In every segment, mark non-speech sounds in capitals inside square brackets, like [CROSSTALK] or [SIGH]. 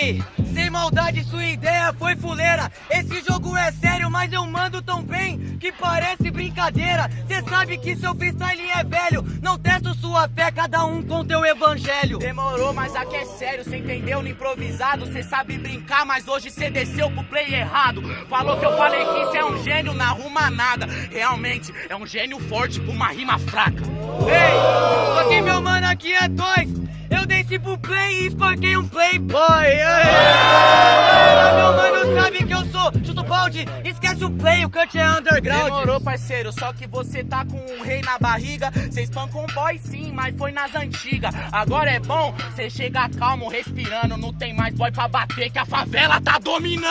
Ei, sem maldade, sua ideia foi fuleira. Esse jogo é sério, mas eu mando tão bem que parece brincadeira. Cê sabe que seu freestyle é velho. Não testo sua fé, cada um com teu evangelho. Demorou, mas aqui é sério, cê entendeu no improvisado. Cê sabe brincar, mas hoje cê desceu pro play errado. Falou que eu falei que cê é um gênio, não arruma nada. Realmente, é um gênio forte pra uma rima fraca. Ei, só que meu mano aqui é dois. Eu desci pro play e espanquei um playboy. Meu mano sabe que eu sou chuto balde. Esquece o play, o cut é underground. Demorou, parceiro, só que você tá com um rei na barriga. Cê espancou um boy sim, mas foi nas antigas. Agora é bom, cê chega calmo, respirando. Não tem mais boy pra bater, que a favela tá dominando.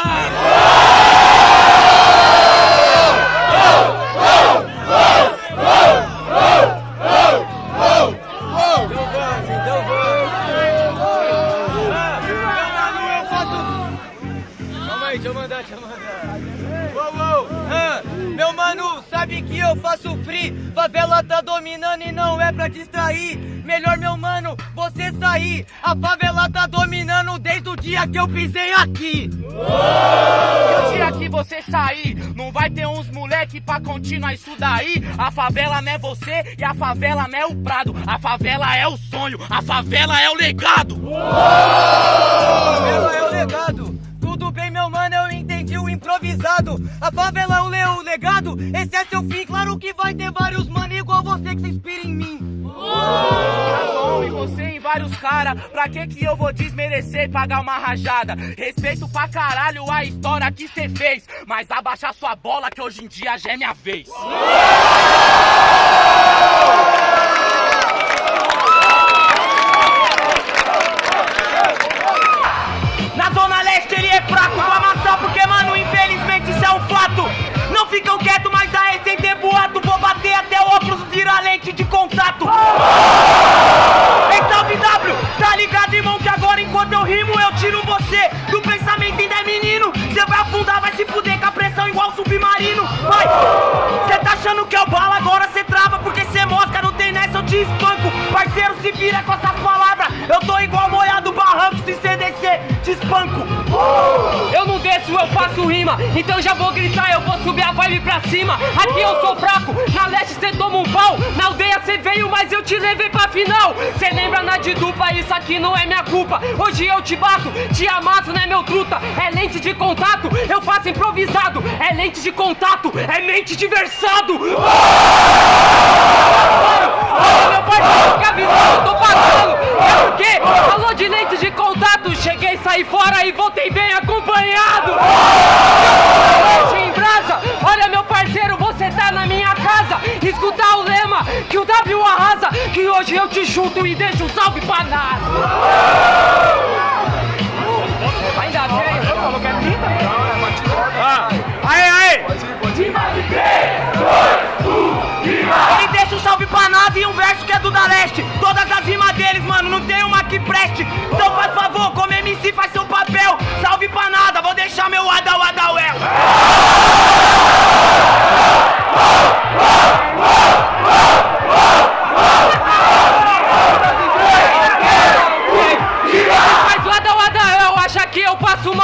Meu mano, sabe que eu faço free? Favela tá dominando e não é pra distrair. Melhor meu mano, você sair. A favela tá dominando desde o dia que eu pisei aqui. E o dia que você sair, não vai ter uns moleque pra continuar isso daí. A favela não é você e a favela não é o prado. A favela é o sonho, a favela é o legado. Favela é o legado favela é o legado Esse é seu fim, claro que vai ter vários mano igual você que se inspira em mim. Tá bom, e você em vários cara. Pra que que eu vou desmerecer e pagar uma rajada? Respeito pra caralho a história que cê fez. Mas abaixa sua bola que hoje em dia já é minha vez. Na Oh! [LAUGHS] cima. Aqui eu sou fraco, na leste cê toma um pau. Na aldeia cê veio, mas eu te levei pra final. Cê lembra na de dupla, isso aqui não é minha culpa. Hoje eu te bato, te amasso, não é meu truta. É lente de contato, eu faço improvisado. É lente de contato, é mente de versado. Meu parceiro, que a visão eu tô passando. É porque falou de lente de contato. Cheguei, saí fora e voltei bem acompanhado. Chuto e deixo um salve pra nada. Ainda bem, falou que é pinta? Aê, aê! Ele deixa um salve pra nave e um verso que é do da leste Todas as rimas deles, mano, não tem uma que preste Então faz favor, como MC faz seu papel Salve pra nada, vou deixar meu Adal Adawel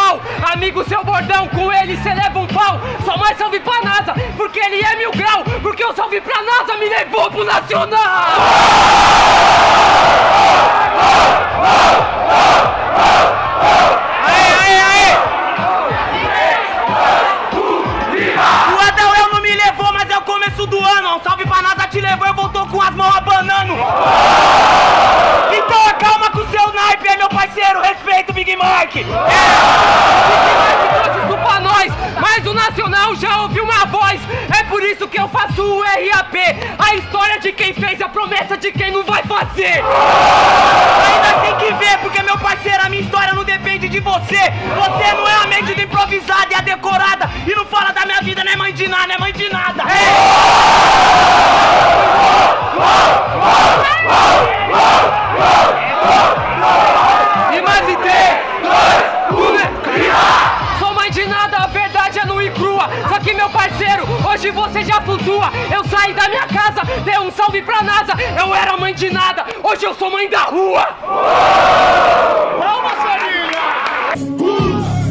eu Amigo, seu bordão, com ele cê leva um pau. Só mais salve pra NASA, porque ele é mil grau. Porque o salve pra NASA me levou pro Nacional. O Adawel não me levou, mas é o começo do ano Um salve pra nada te levou, eu voltou com as mãos abanando Big Mike trouxe isso pra nós Mas o Nacional já ouviu uma voz. É por isso que eu faço o RAP A história de quem fez, a promessa de quem não vai fazer. Ainda tem que ver, porque meu parceiro, a minha história não depende de você. Você não é a mente do improvisada e a decorada. da rua! Calma, família!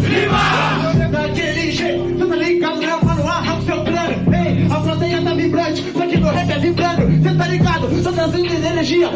Viva! Daquele jeito, tá ligado, né? eu falo, arranca o seu crânio. Ei, a plateia tá vibrante, só que meu rap é vibrando. Cê tá ligado, só trazendo energia.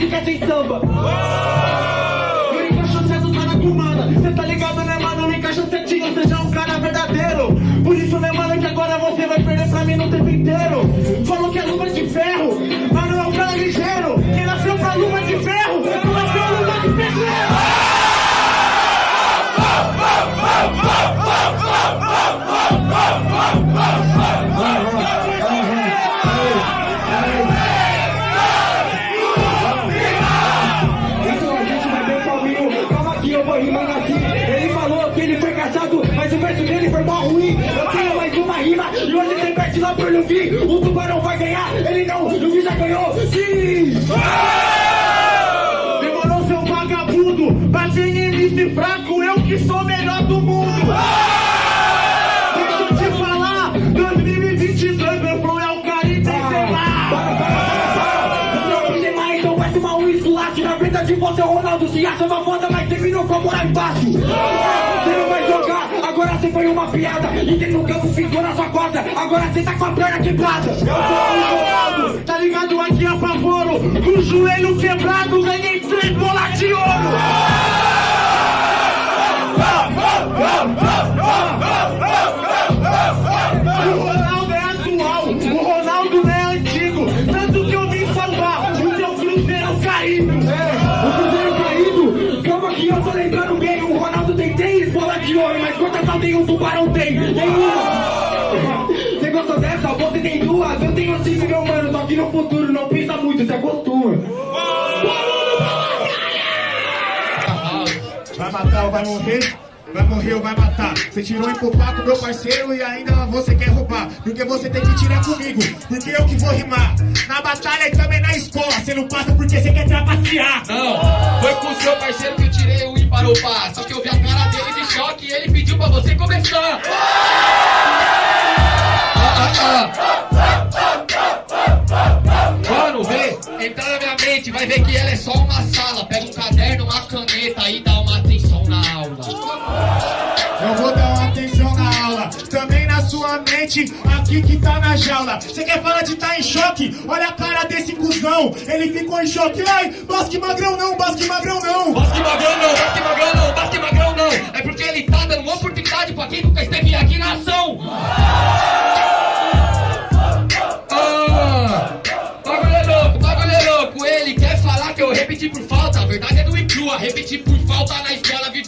Era trap, mas fica sem samba. Eu encaixo tá na comanda. Cê tá ligado, né, mano? Não encaixa certinho, seja um cara verdadeiro. Por isso, né, mano, que agora você vai perder pra mim no tempo inteiro. O tubarão vai ganhar, ele não, o Luffy já ganhou. Sim! Demorou seu vagabundo, bate em MC fraco, eu que sou melhor do mundo. Deixa eu te falar, 2022 meu flow é o Caribe, sei lá. Para, para, para, para. Você é o Benzema, então vai tomar um esculacho de você, Ronaldo se acha uma foda, mas terminou com a moral embaixo. Você não vai jogar, agora você foi uma piada. E dentro do campo ficou na sua corda, agora você tá com a perna quebrada. Eu sou o Ronaldo, tá ligado aqui apavoro. Com o joelho quebrado, ganhei três bolas de ouro. O um tubarão tem? Nenhuma. Você gostou dessa? Você tem duas? Eu tenho cinco, meu mano. Só que no futuro não pensa muito, se acostuma. Vai matar ou vai morrer? Vai morrer ou vai matar? Você tirou empupar com meu parceiro e ainda você quer roubar. Porque você tem que tirar comigo, porque eu que vou rimar. Na batalha e também na escola. Você não passa porque você quer trapacear. Não, foi com seu parceiro que eu tirei o par. Só que eu vi a cara dele de choque e ele pediu pra você começar. Mano, vê, entra na minha mente, vai ver que ela é só uma sala. Pega um caderno, uma caneta e dá mente, aqui que tá na jaula. Você quer falar de tá em choque? Olha a cara desse cuzão, ele ficou em choque. Ai, basque magrão não, basque magrão não. Basque magrão não, basque magrão não, basque magrão não. É porque ele tá dando uma oportunidade pra quem nunca esteve aqui na ação. Ah, bagulho é louco, bagulho é louco. Ele quer falar que eu repeti por falta. A verdade é do crua. Repeti por falta na escola, vivendo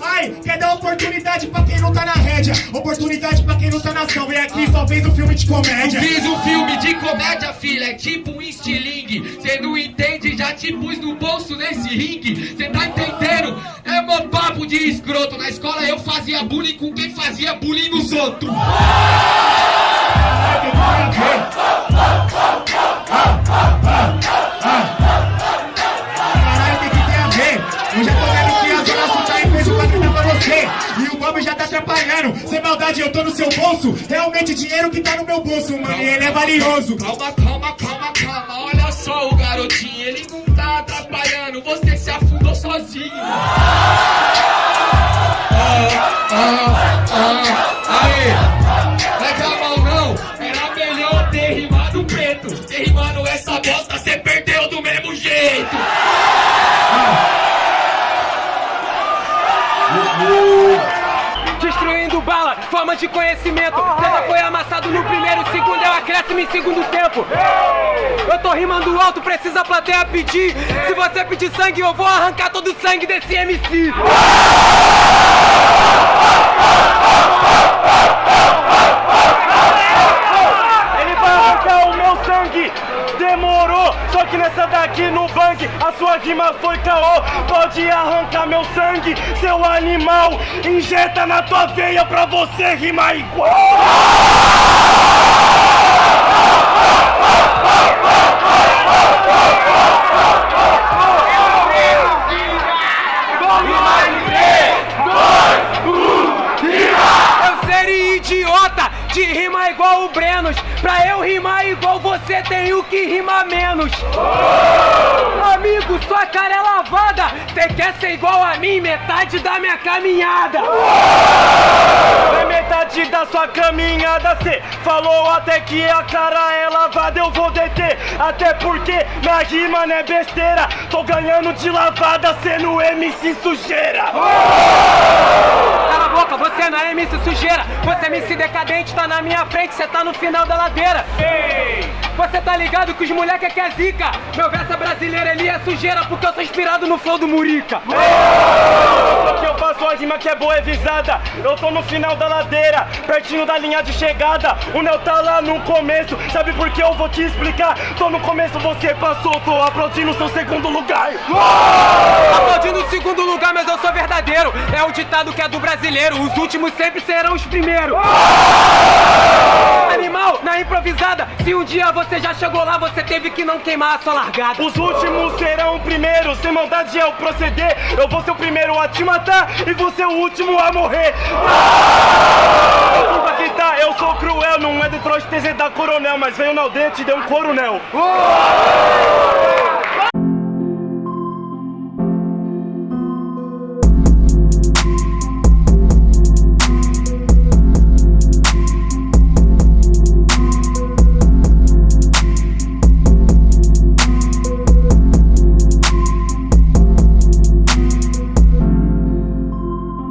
Ai, quer dar oportunidade pra quem não tá na rédea, oportunidade pra quem não tá na ação. E aqui só fez um filme de comédia. Fiz um filme de comédia, filha, é tipo um estilingue. Cê não entende, já te pus no bolso nesse ringue. Cê tá entendendo? É mó papo de escroto. Na escola eu fazia bullying com quem fazia bullying nos outros. Ai, bolso. Realmente, dinheiro que tá no meu bolso, mano. E ele é valioso. Calma, calma, calma, calma. Olha só o garotinho, ele não tá atrapalhando. Você se afundou sozinho. Ah, Forma de conhecimento. Você já foi amassado no primeiro, segundo é o acréscimo em segundo tempo. Eu tô rimando alto, precisa a plateia pedir. Se você pedir sangue, eu vou arrancar todo o sangue desse MC. aqui no bank, a sua rima foi caô. Pode arrancar meu sangue, seu animal. Injeta na tua veia pra você rimar igual. Eu seria idiota de rima igual o Brenos Pra eu rimar igual você, tenho que rimar menos. Amigo, sua cara é lavada. Cê quer ser igual a mim, metade da minha caminhada. É metade da sua caminhada, cê falou até que a cara é lavada, eu vou deter. Até porque minha rima não é besteira. Tô ganhando de lavada, sendo MC sujeira. A boca, você não é MC sujeira. Você é MC decadente, tá na minha frente, cê tá no final da ladeira. Você tá ligado que os moleque que é zica? Meu verso é brasileiro, ele é sujeira porque eu sou inspirado no flow do Murica. Só que eu faço a rima que é boa, é visada. Eu tô no final da ladeira, pertinho da linha de chegada. O Neo tá lá no começo, sabe por que eu vou te explicar? Tô no começo, você passou, tô aplaudindo seu segundo lugar. Aplaudindo o segundo lugar, mas eu sou verdadeiro. É o ditado que é do brasileiro. Os últimos sempre serão os primeiros. Animal, na improvisada. Se um dia você já chegou lá, você teve que não queimar a sua largada. Os últimos serão primeiros, sem maldade é o proceder. Eu vou ser o primeiro a te matar e vou ser o último a morrer. Desculpa que tá, eu sou cruel, não é Detroit TZ da Coronel, mas veio na aldeia e te deu um coronel.